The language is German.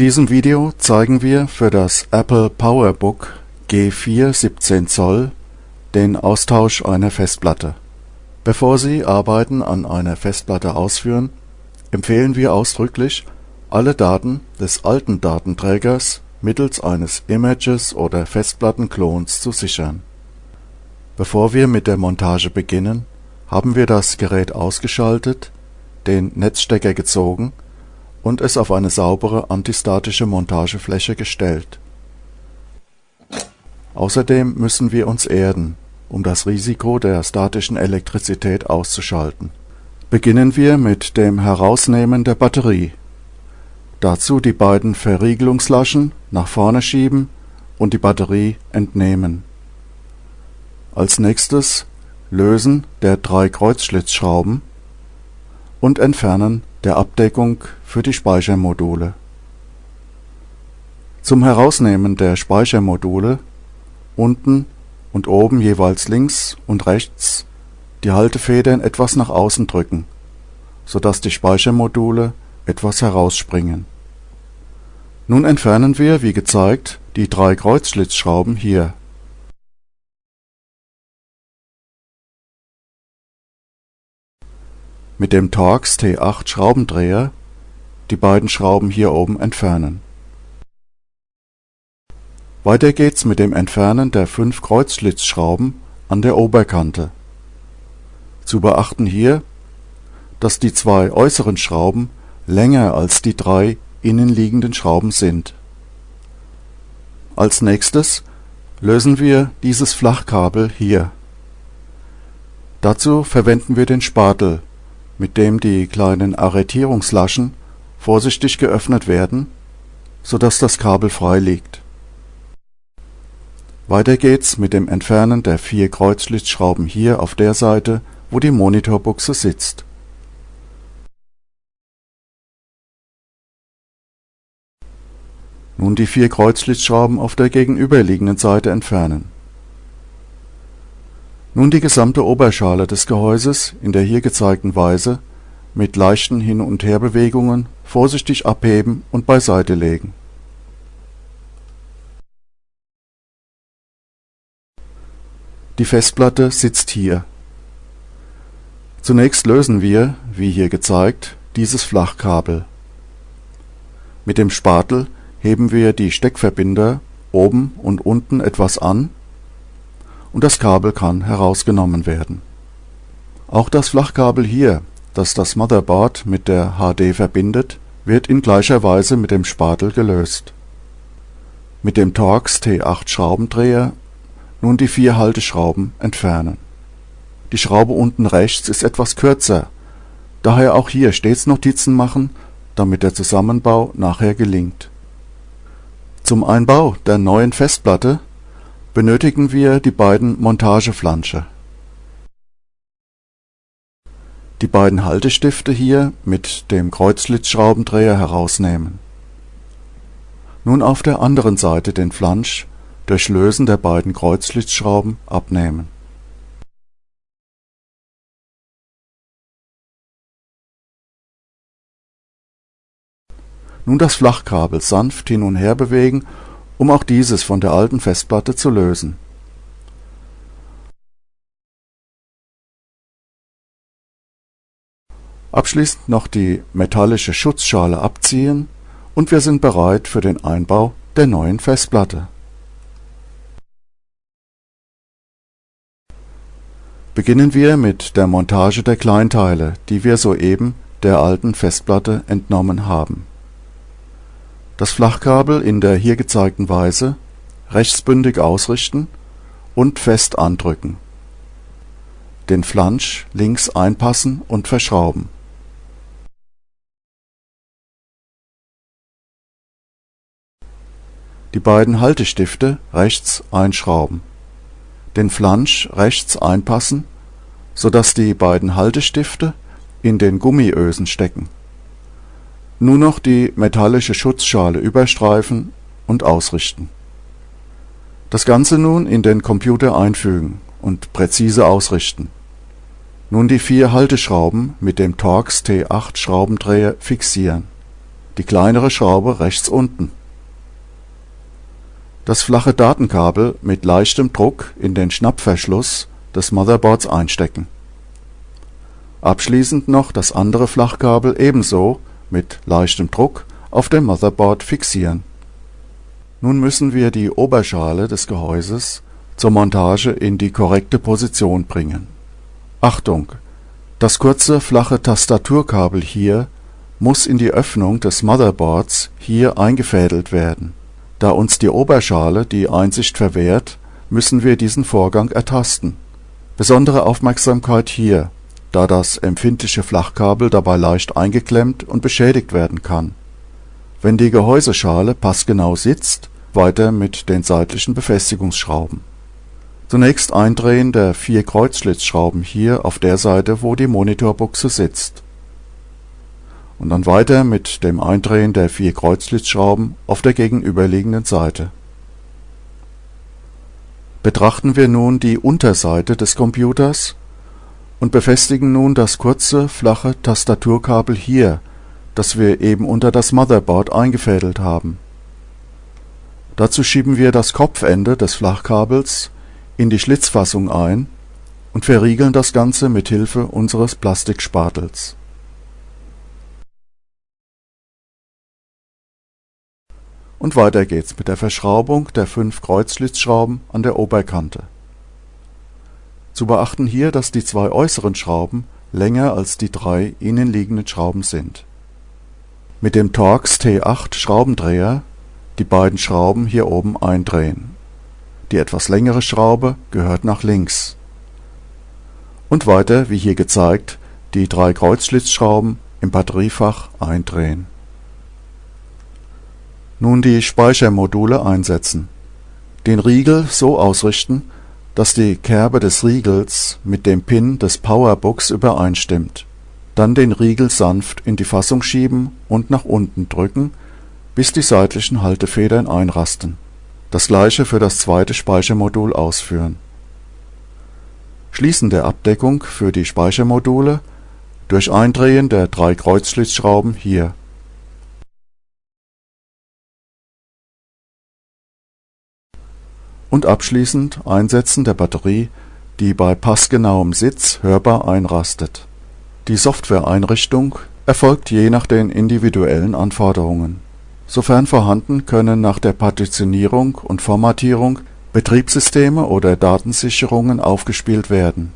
diesem Video zeigen wir für das Apple PowerBook G4 17 Zoll den Austausch einer Festplatte. Bevor Sie Arbeiten an einer Festplatte ausführen, empfehlen wir ausdrücklich, alle Daten des alten Datenträgers mittels eines Images oder Festplattenklons zu sichern. Bevor wir mit der Montage beginnen, haben wir das Gerät ausgeschaltet, den Netzstecker gezogen und es auf eine saubere antistatische Montagefläche gestellt. Außerdem müssen wir uns erden, um das Risiko der statischen Elektrizität auszuschalten. Beginnen wir mit dem Herausnehmen der Batterie. Dazu die beiden Verriegelungslaschen nach vorne schieben und die Batterie entnehmen. Als nächstes Lösen der drei Kreuzschlitzschrauben und Entfernen der Abdeckung für die Speichermodule. Zum Herausnehmen der Speichermodule unten und oben jeweils links und rechts die Haltefedern etwas nach außen drücken, so dass die Speichermodule etwas herausspringen. Nun entfernen wir, wie gezeigt, die drei Kreuzschlitzschrauben hier mit dem Torx T8 Schraubendreher die beiden Schrauben hier oben entfernen. Weiter geht's mit dem Entfernen der fünf Kreuzschlitzschrauben an der Oberkante. Zu beachten hier, dass die zwei äußeren Schrauben länger als die drei innenliegenden Schrauben sind. Als nächstes lösen wir dieses Flachkabel hier. Dazu verwenden wir den Spatel mit dem die kleinen Arretierungslaschen vorsichtig geöffnet werden, so dass das Kabel frei liegt. Weiter geht's mit dem Entfernen der vier Kreuzschlitzschrauben hier auf der Seite, wo die Monitorbuchse sitzt. Nun die vier Kreuzschlitzschrauben auf der gegenüberliegenden Seite entfernen nun die gesamte Oberschale des Gehäuses in der hier gezeigten Weise mit leichten Hin und Herbewegungen vorsichtig abheben und beiseite legen. Die Festplatte sitzt hier. Zunächst lösen wir, wie hier gezeigt, dieses Flachkabel. Mit dem Spatel heben wir die Steckverbinder oben und unten etwas an und das Kabel kann herausgenommen werden. Auch das Flachkabel hier, das das Motherboard mit der HD verbindet, wird in gleicher Weise mit dem Spatel gelöst. Mit dem Torx T8 Schraubendreher nun die vier Halteschrauben entfernen. Die Schraube unten rechts ist etwas kürzer, daher auch hier stets Notizen machen, damit der Zusammenbau nachher gelingt. Zum Einbau der neuen Festplatte benötigen wir die beiden Montageflansche. Die beiden Haltestifte hier mit dem Kreuzschlitzschraubendreher herausnehmen. Nun auf der anderen Seite den Flansch durch Lösen der beiden Kreuzschlitzschrauben abnehmen. Nun das Flachkabel sanft hin und her bewegen um auch dieses von der alten Festplatte zu lösen. Abschließend noch die metallische Schutzschale abziehen und wir sind bereit für den Einbau der neuen Festplatte. Beginnen wir mit der Montage der Kleinteile, die wir soeben der alten Festplatte entnommen haben das Flachkabel in der hier gezeigten Weise rechtsbündig ausrichten und fest andrücken, den Flansch links einpassen und verschrauben. Die beiden Haltestifte rechts einschrauben, den Flansch rechts einpassen, so dass die beiden Haltestifte in den Gummiösen stecken nur noch die metallische Schutzschale überstreifen und ausrichten. Das Ganze nun in den Computer einfügen und präzise ausrichten. Nun die vier Halteschrauben mit dem Torx T8 Schraubendreher fixieren. die kleinere Schraube rechts unten. Das flache Datenkabel mit leichtem Druck in den Schnappverschluss des Motherboards einstecken. Abschließend noch das andere Flachkabel ebenso mit leichtem Druck auf dem Motherboard fixieren. Nun müssen wir die Oberschale des Gehäuses zur Montage in die korrekte Position bringen. Achtung! Das kurze flache Tastaturkabel hier muss in die Öffnung des Motherboards hier eingefädelt werden. Da uns die Oberschale die Einsicht verwehrt, müssen wir diesen Vorgang ertasten. Besondere Aufmerksamkeit hier, da das empfindliche Flachkabel dabei leicht eingeklemmt und beschädigt werden kann. Wenn die Gehäuseschale passgenau sitzt, weiter mit den seitlichen Befestigungsschrauben. Zunächst Eindrehen der vier Kreuzschlitzschrauben hier auf der Seite, wo die Monitorbuchse sitzt. Und dann weiter mit dem Eindrehen der vier Kreuzschlitzschrauben auf der gegenüberliegenden Seite. Betrachten wir nun die Unterseite des Computers und befestigen nun das kurze, flache Tastaturkabel hier, das wir eben unter das Motherboard eingefädelt haben. Dazu schieben wir das Kopfende des Flachkabels in die Schlitzfassung ein und verriegeln das Ganze mit Hilfe unseres Plastikspatels. Und weiter geht's mit der Verschraubung der fünf Kreuzschlitzschrauben an der Oberkante zu beachten hier, dass die zwei äußeren Schrauben länger als die drei innenliegenden Schrauben sind. Mit dem Torx T8 Schraubendreher die beiden Schrauben hier oben eindrehen. Die etwas längere Schraube gehört nach links. Und weiter, wie hier gezeigt, die drei Kreuzschlitzschrauben im Batteriefach eindrehen. Nun die Speichermodule einsetzen. Den Riegel so ausrichten, dass die Kerbe des Riegels mit dem Pin des Powerbooks übereinstimmt. Dann den Riegel sanft in die Fassung schieben und nach unten drücken, bis die seitlichen Haltefedern einrasten. Das gleiche für das zweite Speichermodul ausführen. Schließen der Abdeckung für die Speichermodule durch Eindrehen der drei Kreuzschlitzschrauben hier und abschließend Einsetzen der Batterie, die bei passgenauem Sitz hörbar einrastet. Die Softwareeinrichtung erfolgt je nach den individuellen Anforderungen. Sofern vorhanden können nach der Partitionierung und Formatierung Betriebssysteme oder Datensicherungen aufgespielt werden